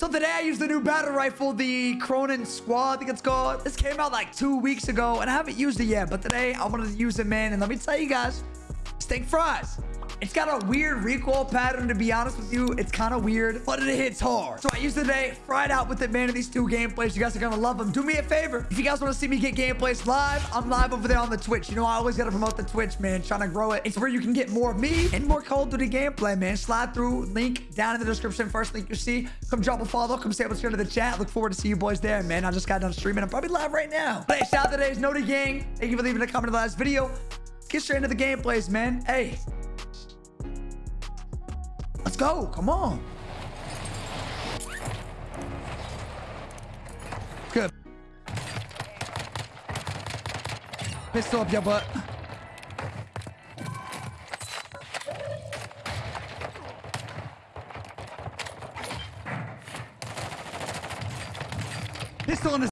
So today I used the new battle rifle, the Cronen Squall, I think it's called. This came out like two weeks ago, and I haven't used it yet. But today I wanted to use it, man. And let me tell you guys, stink fries. It's got a weird recoil pattern, to be honest with you. It's kind of weird, but it hits hard. So I used it today, fried out with it, man, in these two gameplays. You guys are going to love them. Do me a favor. If you guys want to see me get gameplays live, I'm live over there on the Twitch. You know, I always got to promote the Twitch, man, trying to grow it. It's where you can get more of me and more Call of Duty gameplay, man. Slide through, link down in the description. First link you see. Come drop a follow. Come say what's here to the chat. Look forward to see you boys there, man. I just got done streaming. I'm probably live right now. But hey, shout out to today's Noti Gang. Thank you for leaving a comment in the last video. Get straight into the gameplays, man. Hey, go. Come on. Good. Pistol up your butt. Pistol in his...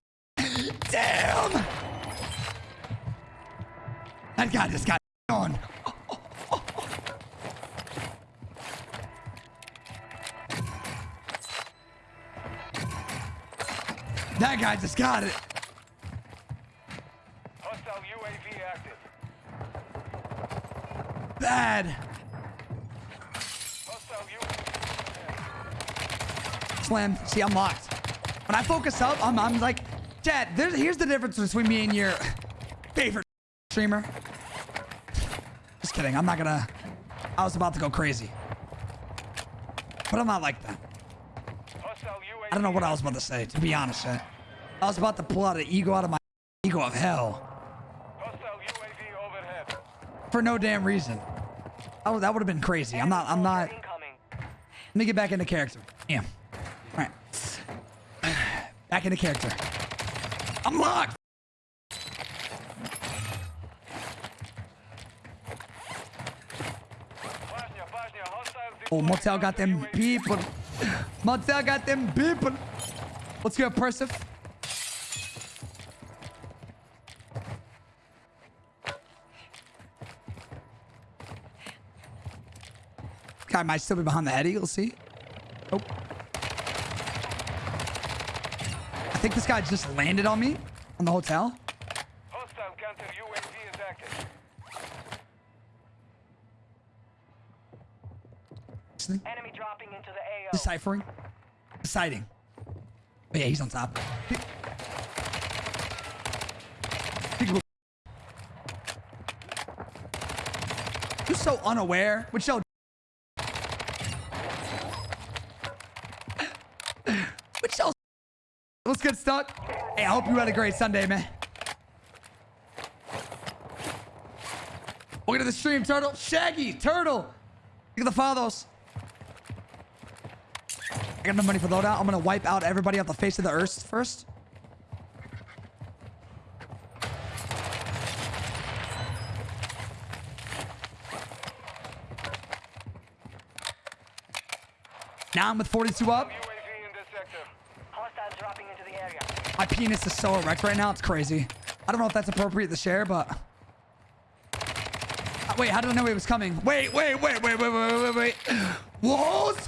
just got it. Hostile UAV active. Bad. Hostile UAV. Slam. See, I'm locked. When I focus up, I'm, I'm like, Dad, there's, here's the difference between me and your favorite streamer. Just kidding. I'm not gonna... I was about to go crazy. But I'm not like that. I don't know what I was about to say, to be honest. Chat. I was about to pull out an ego out of my ego of hell. For no damn reason. Oh, that would have been crazy. I'm not, I'm not. Let me get back into character. Damn. All right. Back into character. I'm locked. Oh, Motel got them people. Motel got them people. Let's go, Persif. Guy might still be behind the heady. You'll see. Oh. I think this guy just landed on me on the hotel. Hostile counter UAV is active. Enemy dropping into the AO. Deciphering. Deciding. Oh, yeah, he's on top. You're so unaware. Which yo. Which yo. What's good, Stuck? Hey, I hope you had a great Sunday, man. Welcome to the stream, Turtle. Shaggy, Turtle. Look at the follows. I got no money for loadout. I'm gonna wipe out everybody off the face of the earth first. Now I'm with 42 up. UAV in this sector. Hostile dropping into the area. My penis is so erect right now. It's crazy. I don't know if that's appropriate to share, but... Uh, Wait, how did I know he was coming? Wait, wait, wait, wait, wait, wait, wait, wait. Walls?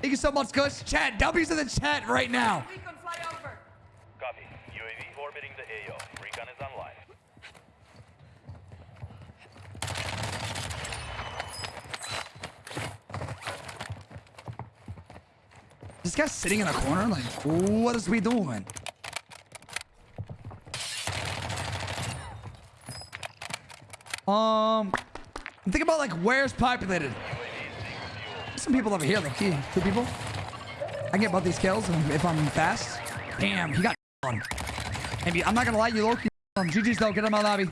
Thank you so much, Kush. Chat, W's in the chat right now. Recon fly over. Copy. UAV orbiting the AO. Recon is online. This guy's sitting in a corner. Like, what is we doing? Um, think about like where's populated. Some people over here, like key. Two people. I can get both these kills if if I'm fast. Damn, he got on. Maybe I'm not gonna lie, you low key. Um, GG's though, get out of my lobby.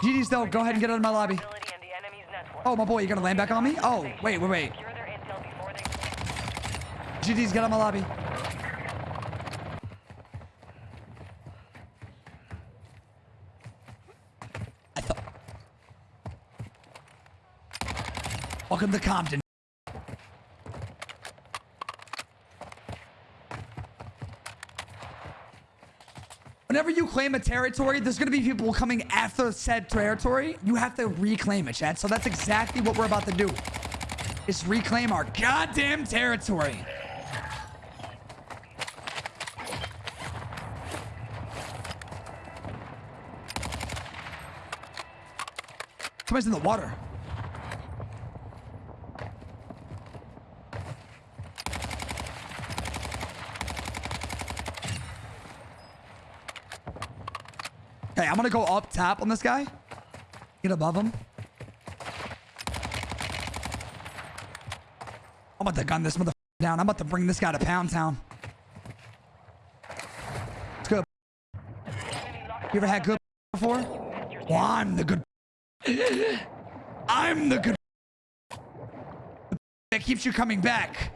GG's though, go ahead and get out of my lobby. Ability in the enemy's network. Oh my boy, you're gonna land back on me? Oh, wait, wait, wait. Secure their intel before they GG's, get of my lobby. I thought. Welcome to Compton. Whenever you claim a territory, there's going to be people coming after said territory. You have to reclaim it, Chad. So that's exactly what we're about to do. is reclaim our goddamn territory. Somebody's in the water. Okay, I'm gonna go up tap on this guy. Get above him. I'm about to gun this mother down. I'm about to bring this guy to Pound Town. It's good. You ever had good before? Well, I'm the good. I'm the good. That keeps you coming back.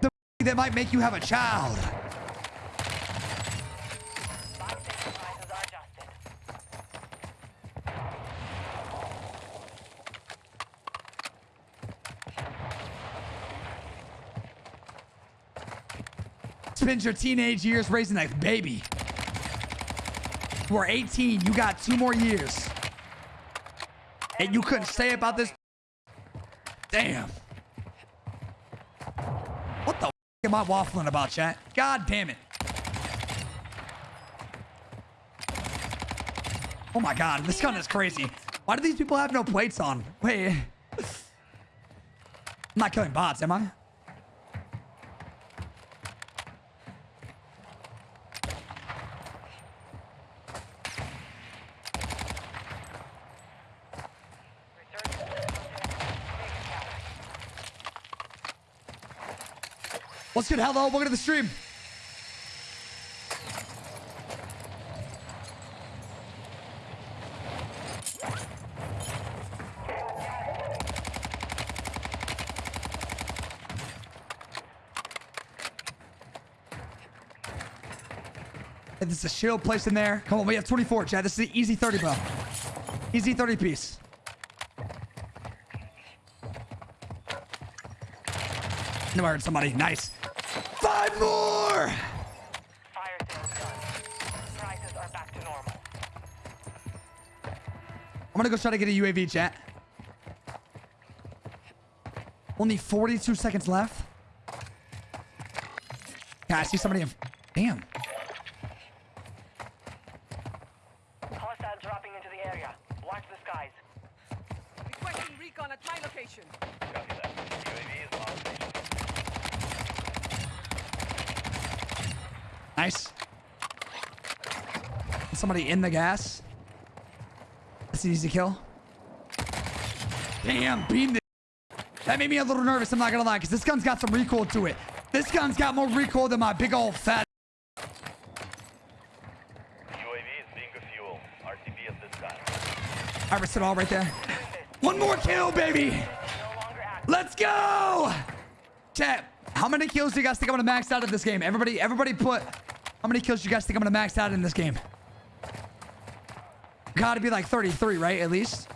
The that might make you have a child. Spend your teenage years raising a baby. Are 18. You got two more years. And you couldn't say about this. Damn. What the am I waffling about, chat? God damn it. Oh my god, this gun is crazy. Why do these people have no plates on? Wait. I'm not killing bots, am I? What's good? Hello, welcome to the stream. Hey, This is a shield placed in there. Come on, we have 24, Chad. This is an easy 30, bro. Easy 30 piece. I heard somebody. Nice. More! Fire sales done. Prices are back to normal. I'm gonna go try to get a UAV chat. Only 42 seconds left. Yeah, I see somebody. In... Damn. Hostiles dropping into the area. Watch the skies. Requesting recon at my location. Copy that. UAV is on station. Nice. Somebody in the gas. That's an easy kill. Damn, beam this. That made me a little nervous, I'm not gonna lie, because this gun's got some recoil to it. This gun's got more recoil than my big old fat. UAV is being a fuel. RTB at this time. I risked it all right there. One more kill, baby. No longer active. Let's go! Chat, how many kills do you guys think I'm gonna max out of this game? Everybody, everybody put how many kills do you guys think I'm gonna max out in this game? Gotta be like 33, right? At least.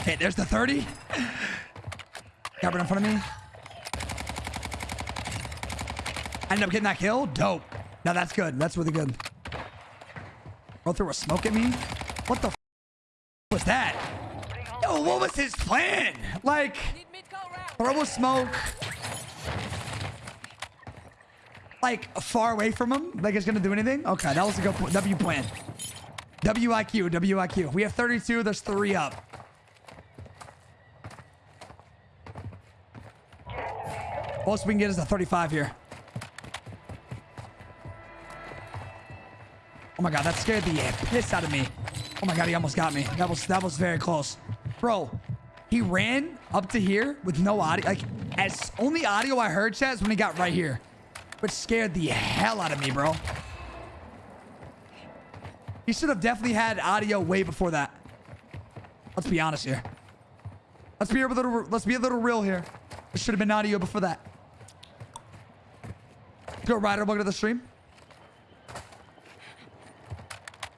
Okay, there's the 30. Got right in front of me. I ended up getting that kill. Dope. Now that's good. That's really good. Bro threw a smoke at me. What the was that? Yo, what was his plan? Like, throw a smoke. Like, far away from him? Like it's gonna do anything? Okay, that was a good W plan. WIQ, WIQ. We have 32. There's three up. Most we can get is a 35 here. Oh my god, that scared the piss out of me. Oh my god, he almost got me. That was that was very close. Bro, he ran up to here with no audio. Like, as only audio I heard, chat, is when he got right here. Which scared the hell out of me, bro. He should have definitely had audio way before that. Let's be honest here. Let's be a little let's be a little real here. It should have been audio before that. Go Ryder, welcome to the stream.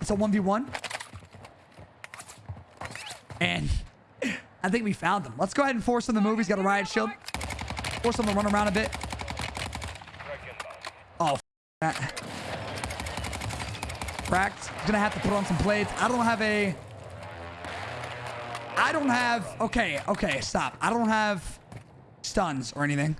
It's a 1v1. And I think we found them. Let's go ahead and force him the move. He's got a riot shield. Force him to run around a bit. Oh, Reckon That. Cracked. Gonna have to put on some plates. I don't have a. I don't have. Okay, okay, stop. I don't have stuns or anything.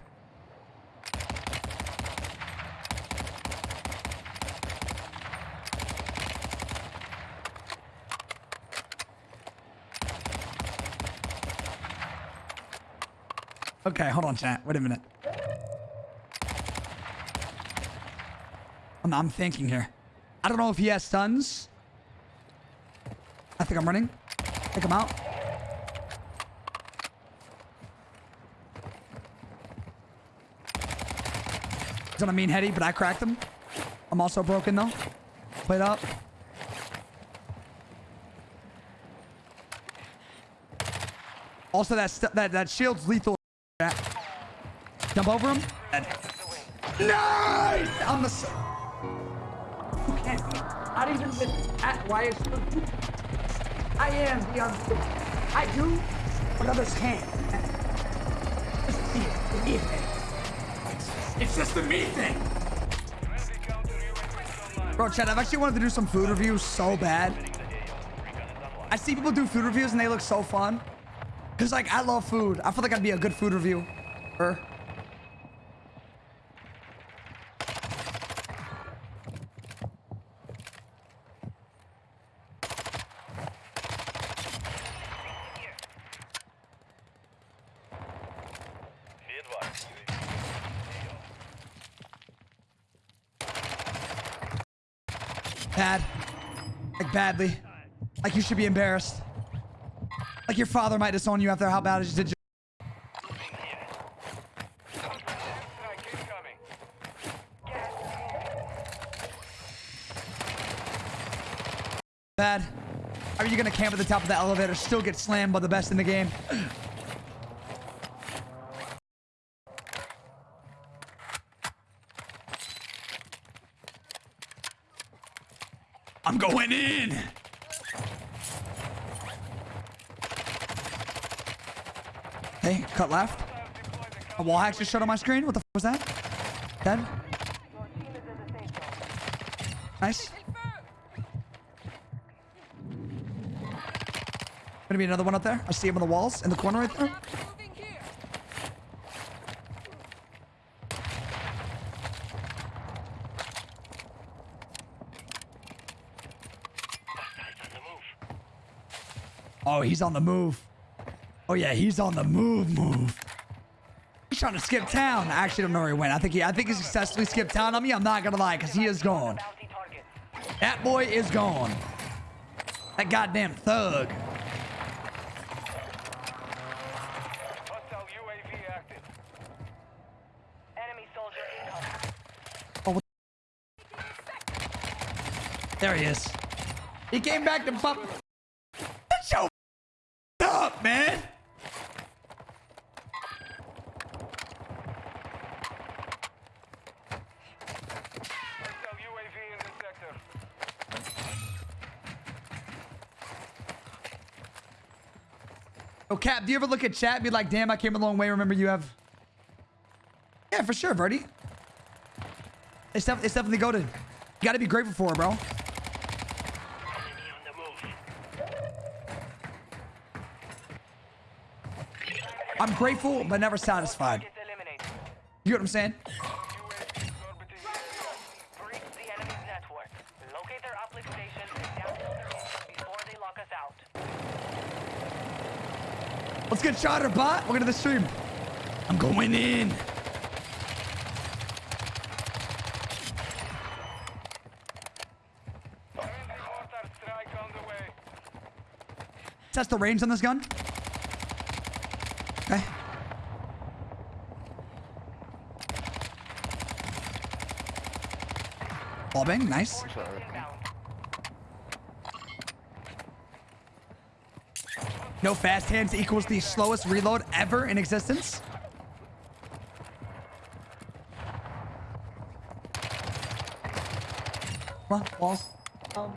Okay, hold on, chat. Wait a minute. Oh, I'm, I'm thinking here. I don't know if he has stuns. I think I'm running. Take him out. He's on a mean heady, but I cracked him. I'm also broken though. Played up. Also, that that that shield's lethal. Jump over him. Dead. Nice. I'm the. s- You can't. be- Not even with. At, why is? I am the un- I do, but others can't. It's me, the me thing. It's, it's just the me thing. Friendly counter UAV online. Bro, Chad, I've actually wanted to do some food reviews so bad. I see people do food reviews and they look so fun. Cause like I love food. I feel like I'd be a good food review. Badly. Like you should be embarrassed. Like your father might disown you after how bad it did. Bad. Are you gonna camp at the top of the elevator, still get slammed by the best in the game? Cut left. A wall hack just showed on my screen. What the was that? Dead. Nice. Gonna be another one up there. I see him on the walls in the corner right there. Oh, he's on the move. Oh yeah, he's on the move. Move. He's trying to skip town. I actually don't know where he went. I think he, I think he successfully skipped town on me. I'm not gonna lie, cause he is gone. That boy is gone. That goddamn thug. There he is. He came back to pop. That's your up, man. Hostile UAV in the sector. Oh, Cap, do you ever look at chat and be like, damn, I came a long way. Remember, you have. Yeah, for sure, Verdi. It's, def- it's definitely goaded. You gotta be grateful for it, bro. I'm grateful, but never satisfied. You know what I'm saying? Out. Let's get shot or bot. Welcome to the stream. I'm going in. Test the range on this gun. Okay. Ball bang, nice. No fast hands equals the slowest reload ever in existence. Come on, walls. Uh,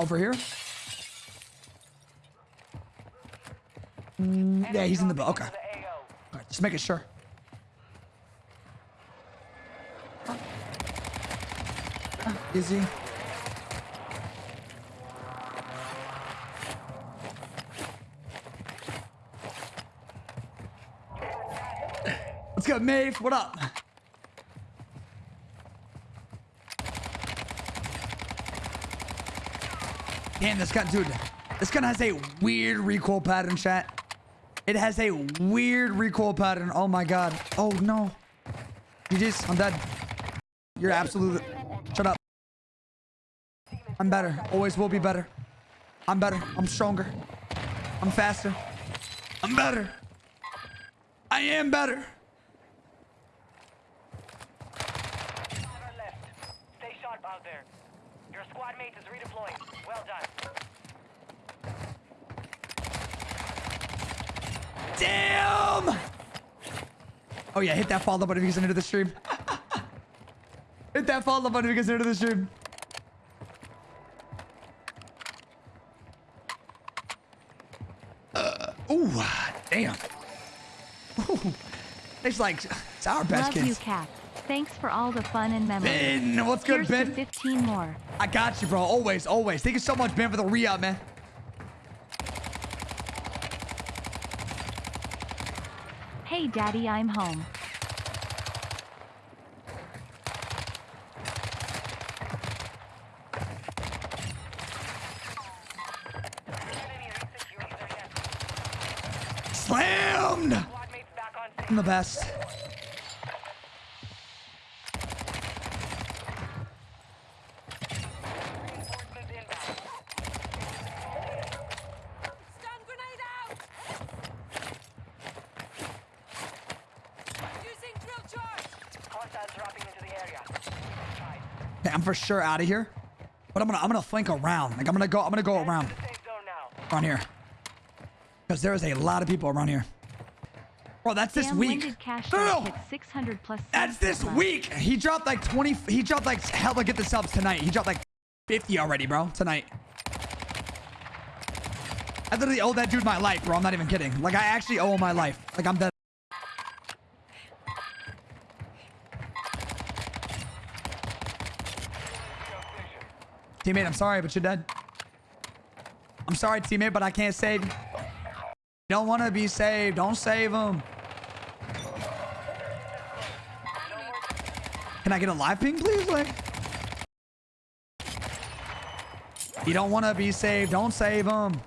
over here. Mm, yeah, he's in the boat. Okay. To the AO. Alright, just making sure. Easy. Let's go, Maeve. What up? Damn, this gun, dude. This gun has a weird recoil pattern, chat. It has a weird recoil pattern. Oh my god. Oh no. GG's. I'm dead. You're absolutely. Shut up. I'm better. Always will be better. I'm better. I'm stronger. I'm faster. I'm better. I am better. Five are left. Stay sharp out there. Your squad mate is redeploying. Well done. Damn! Oh yeah, hit that follow button if you guys are new to the stream. hit that follow button if you guys are new to the stream. Uh, ooh, damn. Ooh, it's like it's our best Love you, kids. Cap. Thanks for all the fun and memories. Ben, what's good, Here's to Ben? 15 more. I got you, bro. Always, always. Thank you so much, Ben, for the re-up, man. Hey, Daddy, I'm home. Enemy research units are yet. Slammed! Squad mates back on I'm the best. For sure out of here. But I'm gonna I'm gonna flank around. Like I'm gonna go I'm gonna go around The safe zone now. around here. Because there is a lot of people around here. Bro, that's this Damn, when week. did No, no, Dog no. hit 600 plus That's this month? week. He dropped like 20. He dropped like hell to get the subs tonight. He dropped like 50 already, bro. Tonight. I literally owe that dude my life, bro. I'm not even kidding. Like I actually owe him my life. Like I'm dead. Teammate, I'm sorry, but you're dead. I'm sorry, teammate, but I can't save you. Don't want to be saved. Don't save him. Can I get a live ping, please? Like, you don't want to be saved. Don't save him.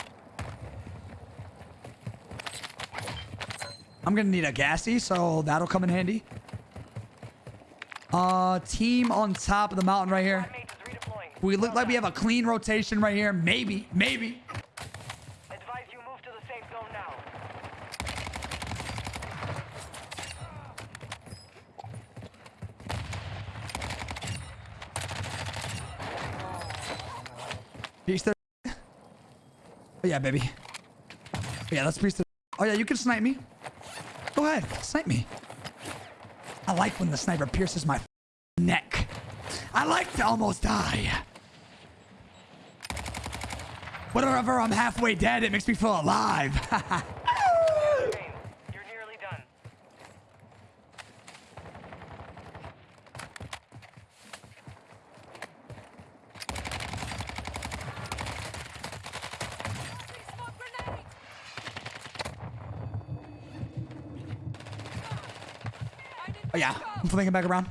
I'm gonna need a gassy, so that'll come in handy. Uh, team on top of the mountain right here. Squad mate is redeploying. We look like we have a clean rotation right here. Maybe, maybe. Advise you move to the safe zone now. Piece. Oh yeah, baby. Oh, yeah, let's piece the. Oh yeah, you can snipe me. Go ahead, snipe me. I like when the sniper pierces my neck. I like to almost die. Whenever I'm halfway dead, it makes me feel alive. You're nearly done. Smoke grenade! I need oh yeah. I'm flanking back around.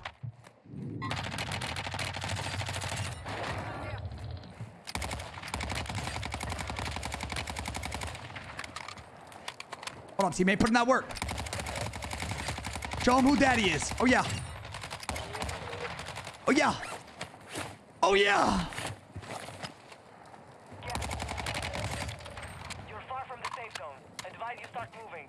Hold on, teammate. Put in that work. Show him who daddy is. Oh, yeah. Oh, yeah. Oh, yeah. You're far from the safe zone. Advise you start moving.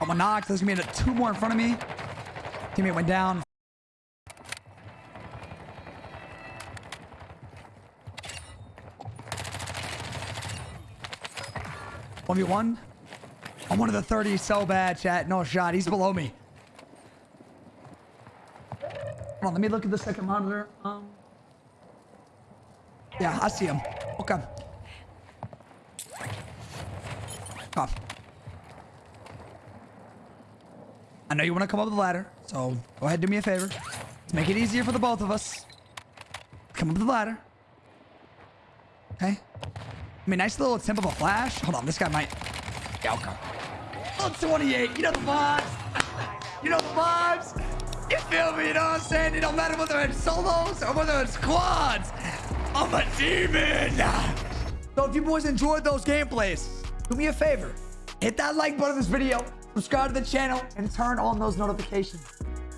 I'm gonna knock. There's gonna be two more in front of me. Teammate went down. One v one. I'm one of the 30 so bad, chat. No shot. He's below me. Hold on, let me look at the second monitor. Um. Yeah, I see him. Okay. Come. I know you want to come up the ladder, so go ahead, do me a favor. Let's make it easier for the both of us. Come up the ladder. Okay. I mean, nice little tip of a flash. Hold on, this guy might. Yeah, okay. Oh, 28. You know the vibes. You know the vibes. You feel me? You know what I'm saying? It don't matter whether it's solos or whether it's squads. I'm a demon. So if you boys enjoyed those gameplays, do me a favor. Hit that like button of this video, subscribe to the channel, and turn on those notifications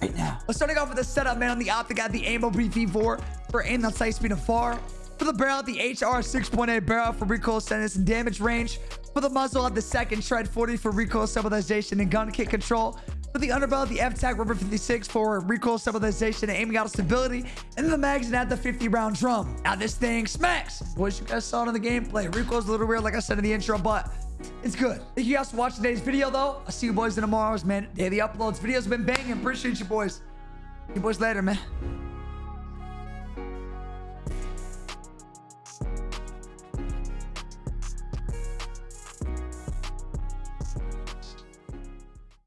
right now. We're starting off with the setup, man. On the optic, got the Aim OP-V4 for aim on sight speed and far. For the barrel, the HR 6.8 barrel for recoil stance and damage range. For the muzzle, at the second tread 40 for recoil stabilization and gun kick control. For the underbarrel, the FTAC Ripper 56 for recoil stabilization and aiming out stability. And the magazine at the 50 round drum. Now this thing smacks. Boys, you guys saw it in the gameplay. Recoil's a little weird, like I said in the intro, but it's good. Thank you guys for watching today's video, though. I'll see you boys in tomorrow's, man. Daily uploads. Videos been banging. Appreciate you boys. See you boys later, man.